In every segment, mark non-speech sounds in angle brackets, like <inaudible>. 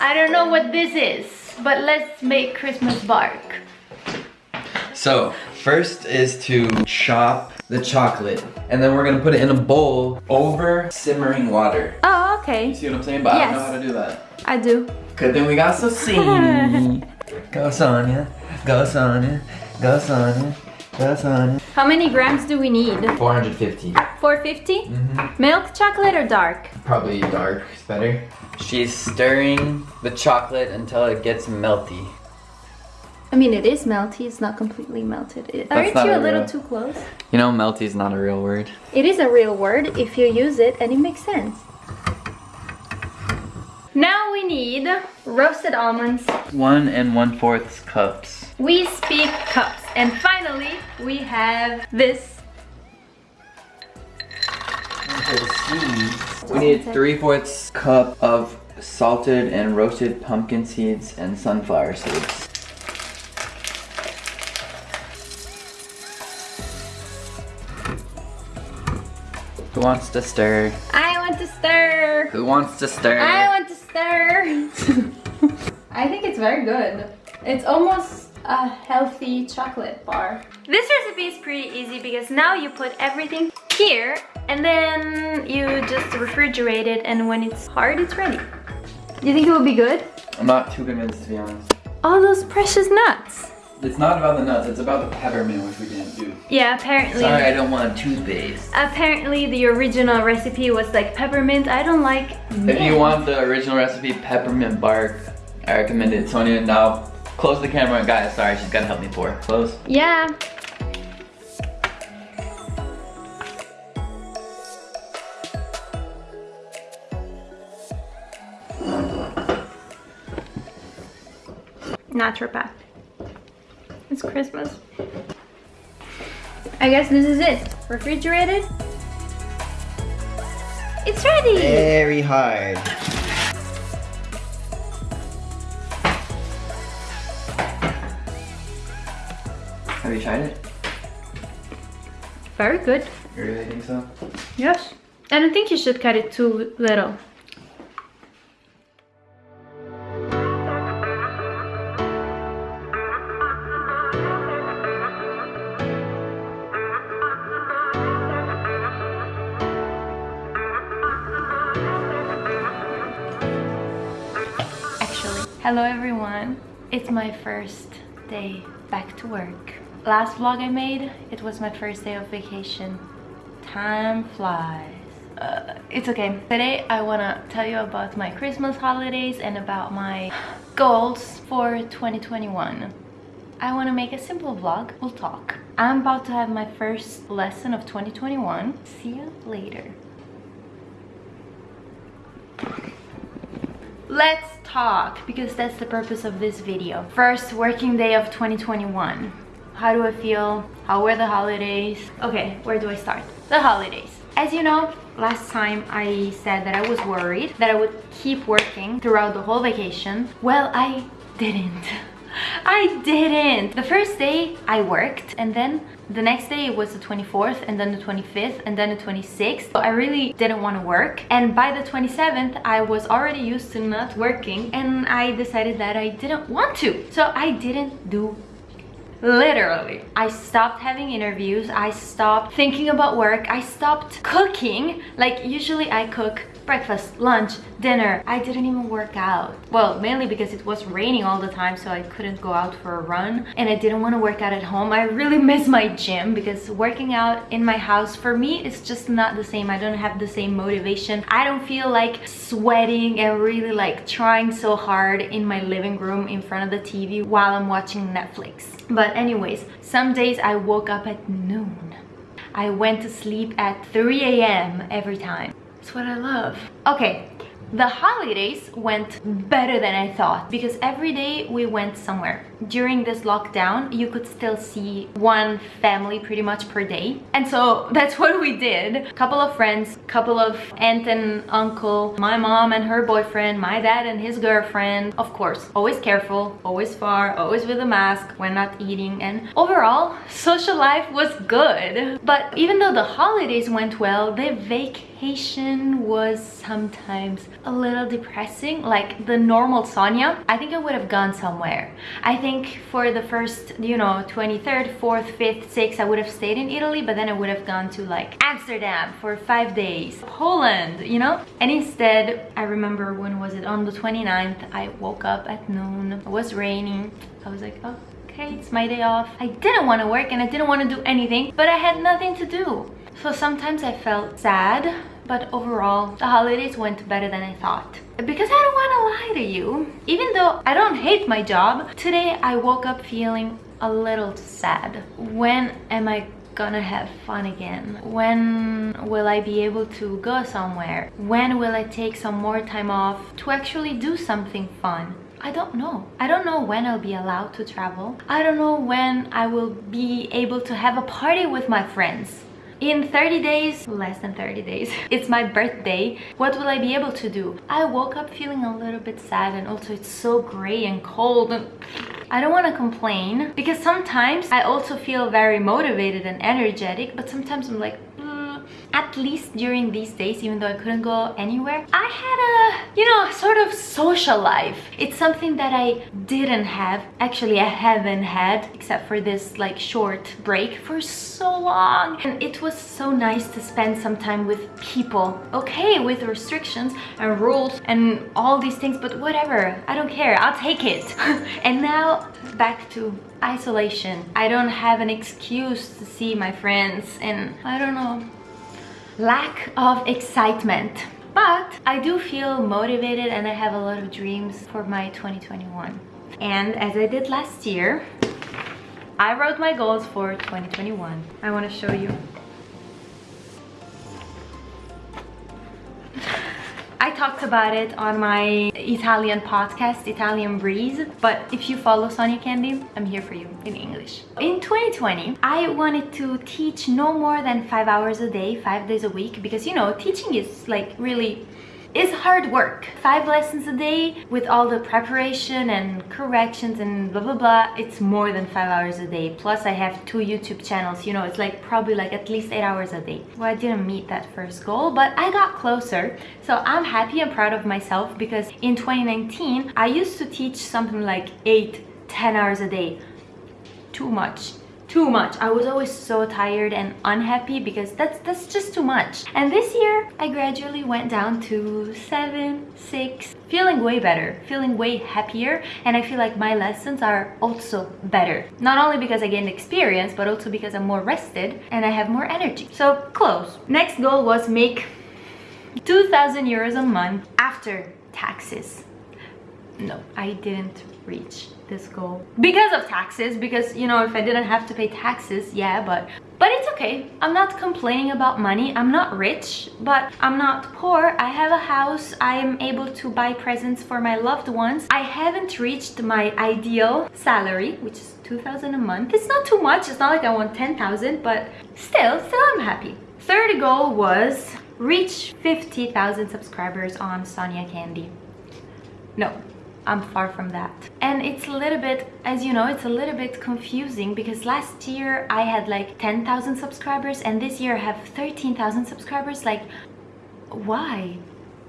I don't know what this is, but let's make Christmas bark. So, first is to chop the chocolate. And then we're gonna put it in a bowl over simmering water. Oh, You okay. see what I'm saying? But I don't know Yes. how to do that. I do. Good thing we got Sophie. <laughs> go Sonia, go Sonia, go Sonia, go Sonia. How many grams do we need? 450. 450? Mm-hmm. Milk chocolate or dark? Probably dark is better. She's stirring the chocolate until it gets melty. I mean, it is melty. It's not completely melted. It- Aren't you a a little real- too close? You know, melty is not a real word. It is a real word if you use it and it makes sense. Now we need roasted almonds. One and one fourth cups. We speak cups. And finally, we have this. We need three fourths cup of salted and roasted pumpkin seeds and sunflower seeds. Who wants to stir? I want to stir. Who wants to stir? I want to stir. <laughs> I think it's very good. It's almost a healthy chocolate bar. This recipe is pretty easy because now you put everything here and then you just refrigerate it and when it's hard, it's ready. Do you think it will be good? I'm not too convinced to be honest. All those precious nuts. It's not about the nuts, it's about the peppermint which we didn't do. Yeah, apparently. Sorry, I don't want toothpaste. Apparently the original recipe was like peppermint. I don't like If you want the original recipe, peppermint bark, I recommend it. Sonia, now close the camera. Guys, sorry, she's gotta help me pour. Close. Yeah. Naturopath. It's Christmas. I guess this is it. Refrigerated. It's ready! Very hard. Have you tried it? Very good. You really think so? Yes. I don't think you should cut it too little. Actually, hello everyone. It's my first day back to work. Last vlog I made, it was my first day of vacation. Time flies. Uh, it's okay. Today I want to tell you about my Christmas holidays and about my goals for 2021. I want to make a simple vlog. We'll talk. I'm about to have my first lesson of 2021. See you later. Let's talk because that's the purpose of this video. First working day of 2021. How do I feel? How were the holidays? Okay, where do I start? The holidays. As you know, last time I said that I was worried that I would keep working throughout the whole vacation. Well, I didn't. <laughs> I didn't. The first day I worked and then the next day it was the 24th and then the 25th and then the 26th. So I really didn't want to work. And by the 27th, I was already used to not working and I decided that I didn't want to. So I didn't do literally. I stopped having interviews. I stopped thinking about work. I stopped cooking. Like usually i cook breakfast lunch dinner. I didn't even work out. Well mainly because it was raining all the time so i couldn't go out for a run and i didn't want to work out at home. I really <laughs> miss my gym because working out in my house for me is just not the same. I don't have the same motivation. I don't feel like sweating and really like trying so hard in my living room in front of the tv while i'm watching netflix. But anyways, some days I woke up at noon. I went to sleep at 3 a.m. every time. That's what I love. Okay, the holidays went better than I thought because every day we went somewhere. During this lockdown, you could still see one family pretty much per day. And so <laughs> that's what we did. A couple of friends, couple of aunt and uncle, my mom and her boyfriend, my dad and his girlfriend. Of course, always careful, always far, always with a mask when not eating. And overall, <laughs> social life was good. But even though the holidays went well, the vacation vacation was sometimes a little depressing like the normal Sonia I think I would have gone somewhere. I think for the first you know 23rd 4th 5th 6th I would have stayed in Italy but then I would have gone to like Amsterdam for five days. Poland you know? And instead I remember when was it? On the 29th I woke up at noon. It was raining. I was like oh okay it's my day off. I didn't want to work and I didn't want to do anything but I had nothing to do so sometimes I felt sad, but overall the holidays went better than I thought. Because I don't want to lie to you, even though I don't hate my job, today I woke up feeling a little sad. When am I gonna have fun again? When will I be able to go somewhere? When will I take some more time off to actually do something fun? I don't know. I don't know when I'll be allowed to travel. I don't know when I will be able to have a party with my friends in 30 days less than 30 days <laughs> it's my birthday what will i be able to do? I woke up feeling a little bit sad and also it's so gray and cold and I don't want to complain because sometimes I also feel very motivated and energetic but sometimes I'm like at least during these days even though I couldn't go anywhere I had a you know sort of social life. It's something that I didn't have. Actually I haven't had except for this like short break for so long. And it was so nice to spend some time with people okay with restrictions and rules and all these things but whatever I don't care I'll take it. <laughs> And now back to isolation. I don't have an excuse to see my friends and I don't know lack of excitement. But I do feel motivated and I have a lot of dreams for my 2021 and as I did last year I wrote my goals for 2021 I want to show you talked about it on my Italian podcast, Italian Breeze, but if you follow Sonia Candy, I'm here for you in English. In 2020, I wanted to teach no more than five hours a day, five days a week, because you know, teaching is like really is hard work. Five lessons a day with all the preparation and corrections and blah blah blah. It's more than five hours a day. Plus I have two YouTube channels, you know, it's like probably like at least eight hours a day. Well, I didn't meet that first goal, but I got closer. So I'm happy and proud of myself because in 2019, I used to teach something like eight, 10 hours a day. Too much too much. I was always so tired and unhappy because that's that's just too much. And this year i gradually went down to seven six feeling way better feeling way happier. And i feel like my lessons are also better. Not only because i gained experience but also because i'm more rested and i have more energy. So close. Next goal was make 2000 euros a month after taxes. No i didn't reach this goal. Because of taxes because you know if i didn't have to pay taxes yeah but but it's okay. I'm not complaining about money. I'm not rich but i'm not poor. I have a house. I am able to buy presents for my loved ones. I haven't reached my ideal salary which is 2000 a month. It's not too much. It's not like i want 10,000 but still still i'm happy. Third goal was reach 50,000 subscribers on Sonia Candy. No I'm far from that. And it's a little bit, as you know, it's a little bit confusing because last year I had like 10,000 subscribers and this year I have 13,000 subscribers. Like, why?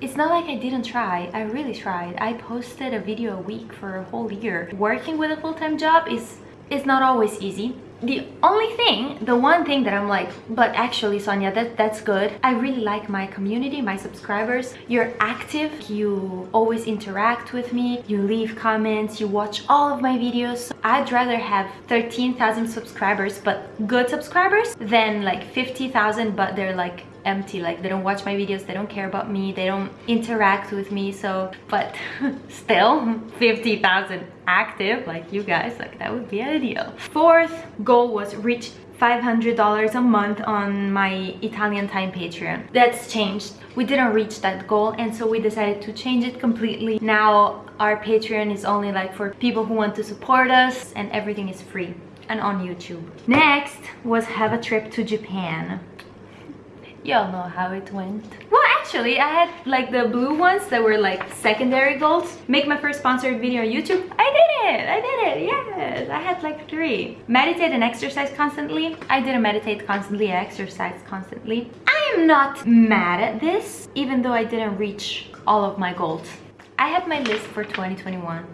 It's not like I didn't try, I really tried. I posted a video a week for a whole year. Working with a full-time job is, is not always easy the only thing the one thing that i'm like but actually sonia that that's good. I really like my community my subscribers. You're active. You always interact with me. You leave comments. You watch all of my videos. I'd rather have 13,000 subscribers but good subscribers than like 50,000 but they're like empty like they don't watch my videos they don't care about me they don't interact with me so but <laughs> still 50,000 active like you guys like that would be ideal fourth goal was reach $500 a month on my Italian time Patreon. That's changed. We didn't reach that goal and so we decided to change it completely. Now our Patreon is only like for people who want to support us and everything is free and on YouTube. Next was have a trip to Japan y'all know how it went. Well actually i had like the blue ones that were like secondary goals. Make my first sponsored video on youtube. I did it! I did it! Yes! I had like three. Meditate and exercise constantly. I didn't meditate constantly. I exercise constantly. I am not mad at this, even though I didn't reach all of my goals. I have my list for 2021.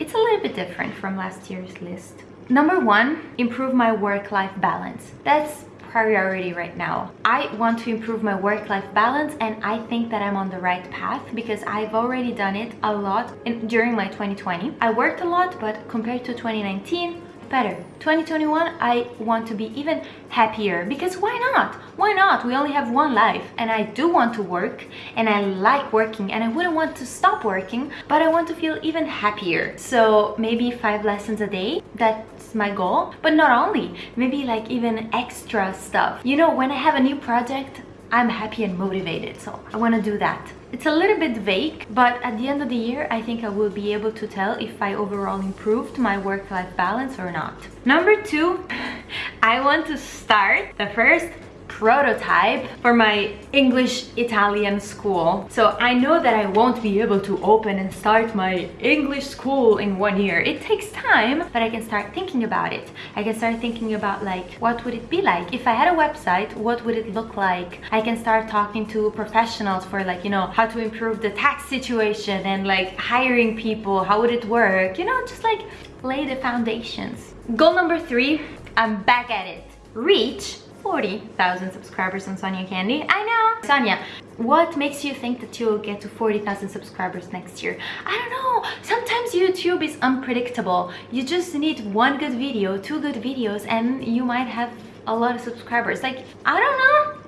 It's a little bit different from last year's list. Number one, improve my work-life balance. That's priority right now. I want to improve my work-life balance and I think that I'm on the right path because I've already done it a lot in, during my 2020. I worked a lot, but compared to 2019, better 2021 i want to be even happier because why not why not we only have one life and i do want to work and i like working and i wouldn't want to stop working but i want to feel even happier so maybe five lessons a day that's my goal but not only maybe like even extra stuff you know when i have a new project i'm happy and motivated so i want to do that it's a little bit vague, but at the end of the year, I think I will be able to tell if I overall improved my work-life balance or not. Number two, <laughs> I want to start the first prototype for my English Italian school. So I know that I won't be able to open and start my English school in one year. It takes time, but I can start thinking about it. I can start thinking about like, what would it be like? If I had a website, what would it look like? I can start talking to professionals for like, you know, how to improve the tax situation and like hiring people, how would it work? You know, just like lay the foundations. Goal number three, I'm back at it. Reach 40,000 subscribers on Sonia Candy. I know! Sonia, what makes you think that you'll get to 40,000 subscribers next year? I don't know. Sometimes YouTube is unpredictable. You just need one good video, two good videos, and you might have a lot of subscribers. Like, I don't know.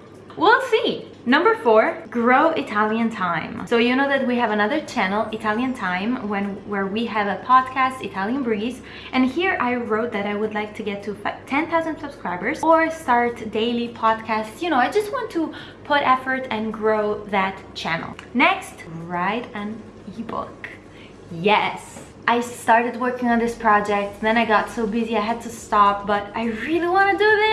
Number four, grow Italian time. So you know that we have another channel, Italian Time, when where we have a podcast, Italian Breeze. And here I wrote that I would like to get to 10,000 subscribers or start daily podcasts. You know, I just want to put effort and grow that channel. Next, write an ebook. Yes, I started working on this project, then I got so busy I had to stop, but I really want to do this.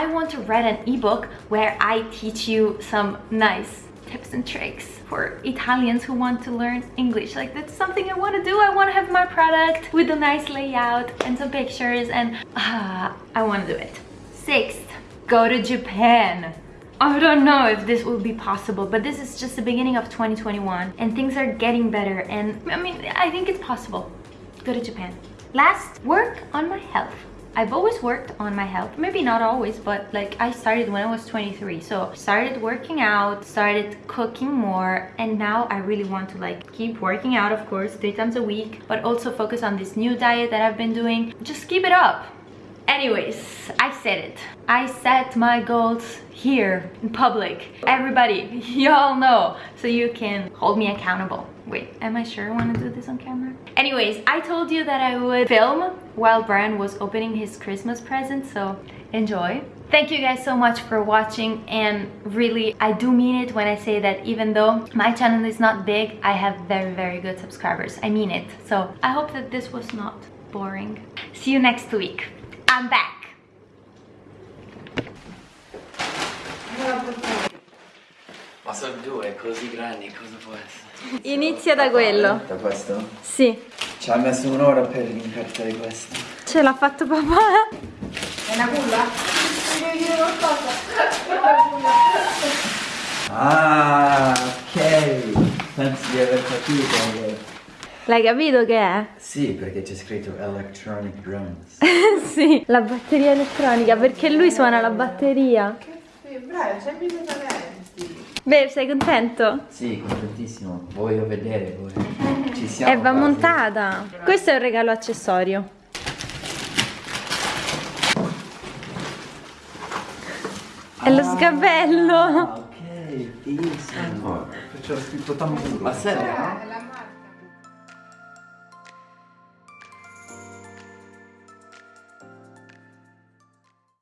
I want to write an ebook where I teach you some nice tips and tricks for Italians who want to learn English. Like that's something I want to do. I want to have my product with a nice layout and some pictures and uh, I want to do it. Sixth, go to Japan. I don't know if this will be possible, but this is just the beginning of 2021 and things are getting better and I mean, I think it's possible. Go to Japan. Last, work on my health. I've always worked on my health, maybe not always, but like I started when I was 23. So started working out, started cooking more, and now I really want to like keep working out, of course, three times a week, but also focus on this new diet that I've been doing. Just keep it up. Anyways, I said it. I set my goals here in public. Everybody, <laughs> y'all know, so you can hold me accountable. Wait, am I sure I want to do this on camera? Anyways, I told you that I would film while Brian was opening his Christmas present, so enjoy. Thank you guys so much for watching and really I do mean it when I say that even though my channel is not big, I have very very good subscribers. I mean it. So I hope that this was not boring. See you next week. I'm back. Ma sono due così grandi, cosa può essere? Inizia da quello. Da questo? Sì. Ci ha messo un'ora per incartare questo. Ce l'ha fatto papà. È una culla? Mi devi dire qualcosa? Ah, ok. Penso di aver capito. L'hai capito che è? Sì, perché c'è scritto electronic drums. <laughs> sì, la batteria elettronica, perché lui suona la batteria. Sì, bravo, c'è bisogno talenti. Beh, sei contento? Sì, contentissimo. Voglio vedere voi. Ci siamo. E va quasi. montata. Questo è un regalo accessorio. È lo sgabello. Ah, ok, fighissimo. C'era scritto tamburo. Ma serio? Eh, la